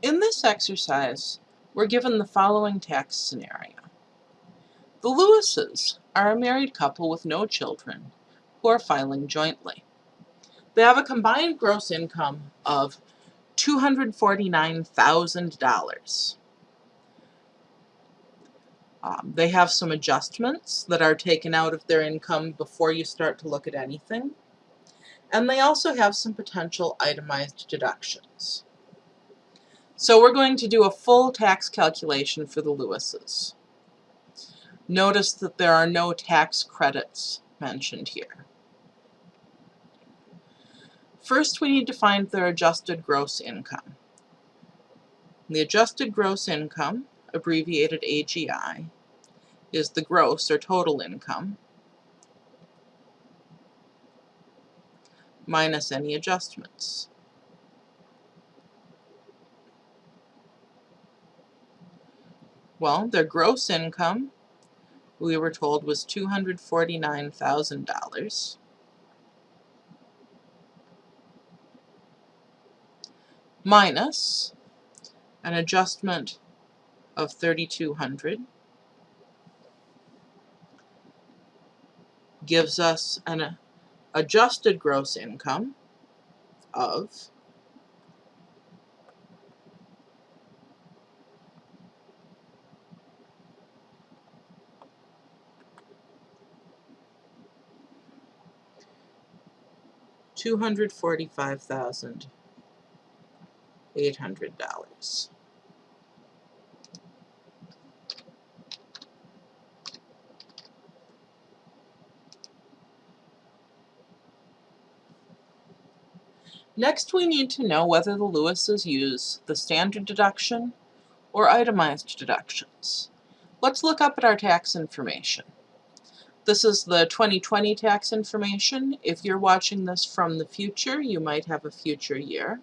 In this exercise, we're given the following tax scenario. The Lewises are a married couple with no children who are filing jointly. They have a combined gross income of $249,000. Um, they have some adjustments that are taken out of their income before you start to look at anything. And they also have some potential itemized deductions. So we're going to do a full tax calculation for the Lewises. Notice that there are no tax credits mentioned here. First, we need to find their adjusted gross income. The adjusted gross income, abbreviated AGI, is the gross or total income minus any adjustments. Well, their gross income, we were told, was $249,000. minus an adjustment of 3200 gives us an uh, adjusted gross income of two hundred forty-five thousand $800. Next, we need to know whether the Lewises use the standard deduction or itemized deductions. Let's look up at our tax information. This is the 2020 tax information. If you're watching this from the future, you might have a future year.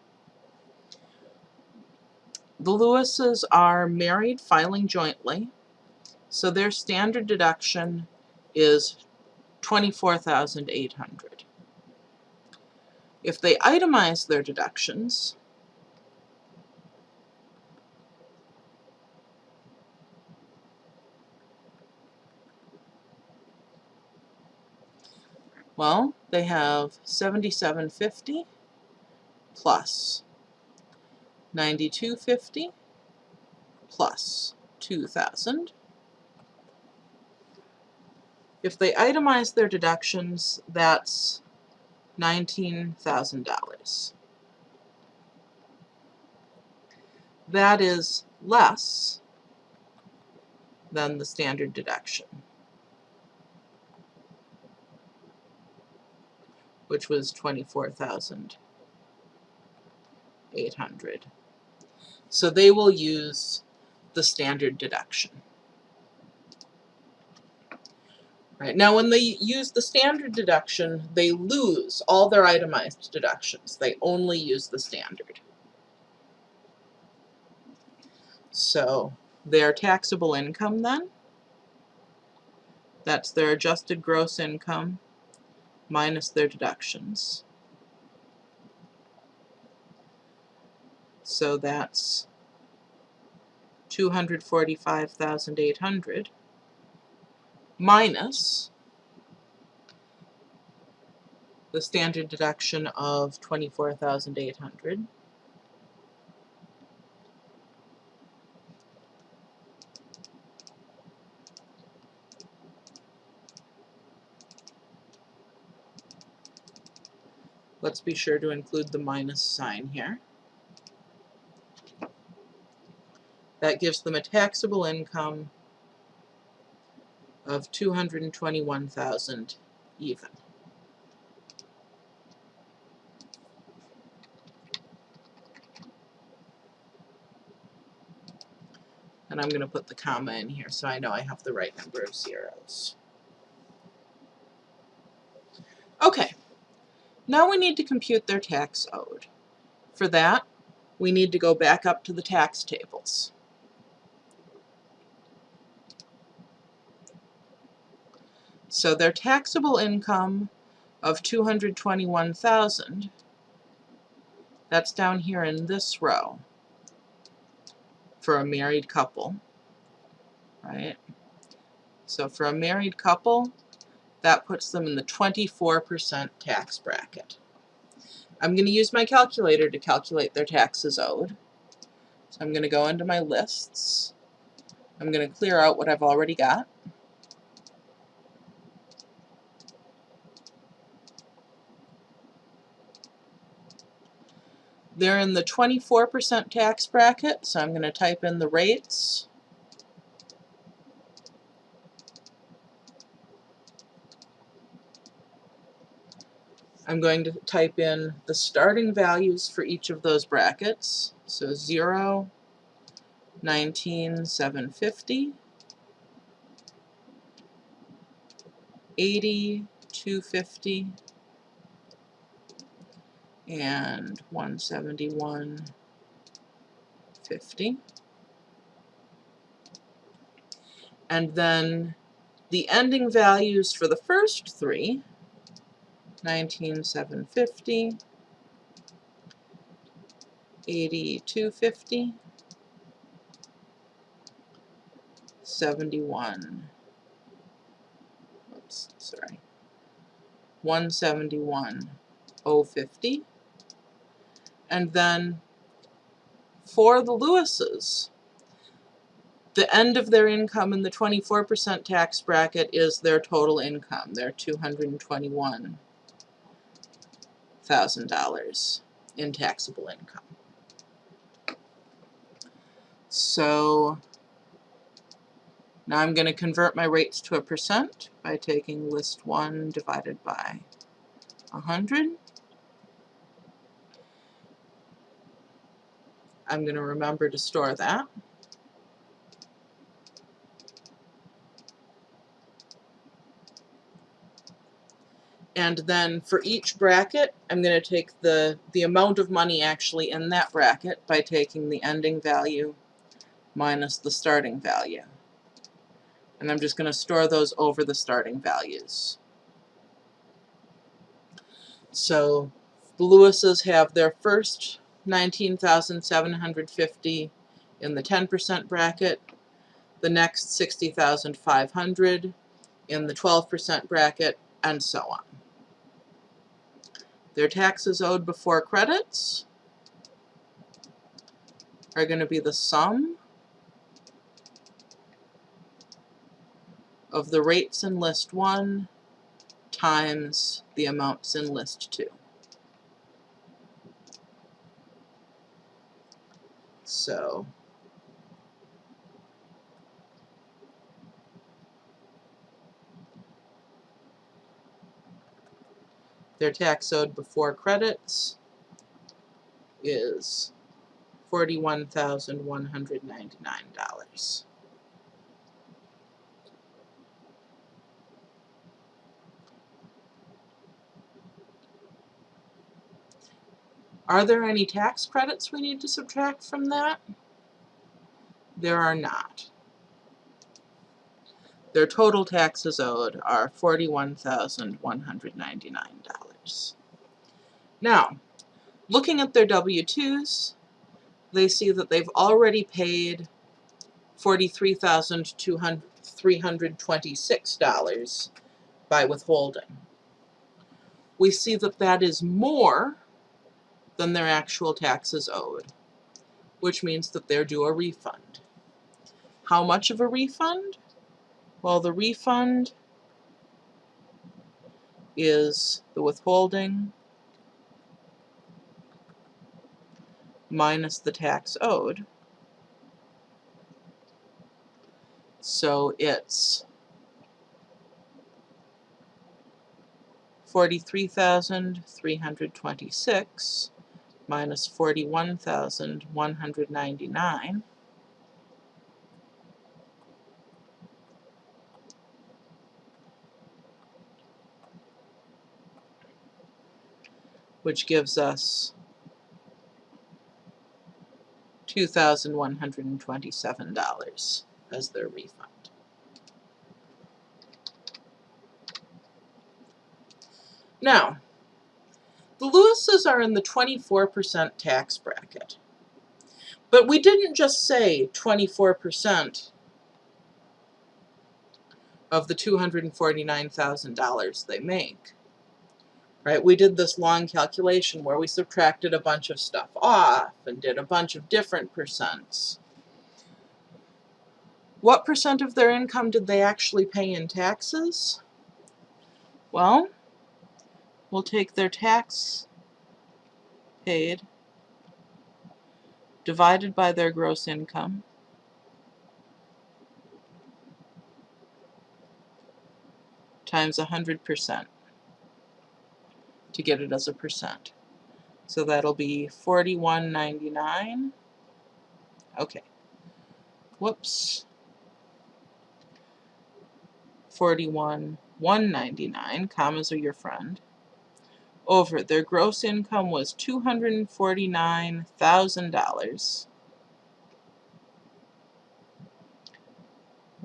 The Lewises are married filing jointly, so their standard deduction is 24,800. If they itemize their deductions, well, they have 7750 plus 9250 plus 2000. If they itemize their deductions, that's $19,000. That is less than the standard deduction, which was 24,800. So they will use the standard deduction. Right. Now when they use the standard deduction, they lose all their itemized deductions. They only use the standard. So their taxable income then, that's their adjusted gross income minus their deductions. So that's 245,800 minus the standard deduction of 24,800 Let's be sure to include the minus sign here. That gives them a taxable income of 221,000 even. And I'm going to put the comma in here so I know I have the right number of zeros. Okay, now we need to compute their tax owed. For that, we need to go back up to the tax tables. So their taxable income of 221,000, that's down here in this row. for a married couple, right? So for a married couple, that puts them in the 24% tax bracket. I'm going to use my calculator to calculate their taxes owed. So I'm going to go into my lists. I'm going to clear out what I've already got. They're in the 24% tax bracket, so I'm going to type in the rates. I'm going to type in the starting values for each of those brackets. So 0, 19, 750, 80, 250, and 171.50. And then the ending values for the first three, 19,750, 8250, 71, oops, sorry, 171,050, and then for the Lewises, the end of their income in the 24% tax bracket is their total income, their $221,000 in taxable income. So now I'm going to convert my rates to a percent by taking list 1 divided by 100. I'm going to remember to store that. And then for each bracket, I'm going to take the, the amount of money actually in that bracket by taking the ending value minus the starting value. And I'm just going to store those over the starting values. So the Lewises have their first 19,750 in the 10% bracket, the next 60,500 in the 12% bracket, and so on. Their taxes owed before credits are going to be the sum of the rates in list 1 times the amounts in list 2. So their tax owed before credits is $41,199. Are there any tax credits we need to subtract from that? There are not. Their total taxes owed are $41,199. Now, looking at their W-2s, they see that they've already paid $43,326 by withholding. We see that that is more than their actual taxes owed, which means that they're due a refund. How much of a refund? Well, the refund is the withholding minus the tax owed. So it's forty-three thousand three hundred twenty-six minus 41,199 which gives us $2,127 as their refund. Now, the Lewises are in the 24% tax bracket. But we didn't just say twenty-four percent of the two hundred and forty-nine thousand dollars they make. Right, we did this long calculation where we subtracted a bunch of stuff off and did a bunch of different percents. What percent of their income did they actually pay in taxes? Well, we'll take their tax paid divided by their gross income times 100% to get it as a percent. So that'll be 41.99. Okay. Whoops. 41 199 commas are your friend over their gross income was $249,000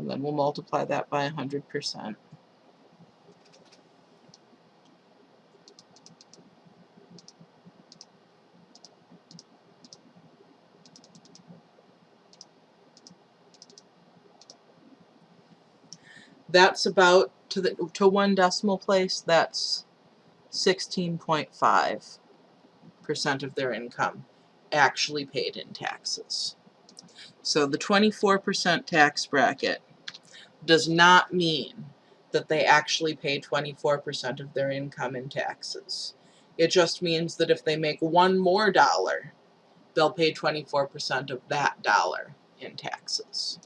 and then we'll multiply that by 100%. That's about to the to one decimal place. That's 16.5 percent of their income actually paid in taxes. So the 24% tax bracket does not mean that they actually pay 24% of their income in taxes. It just means that if they make one more dollar, they'll pay 24% of that dollar in taxes.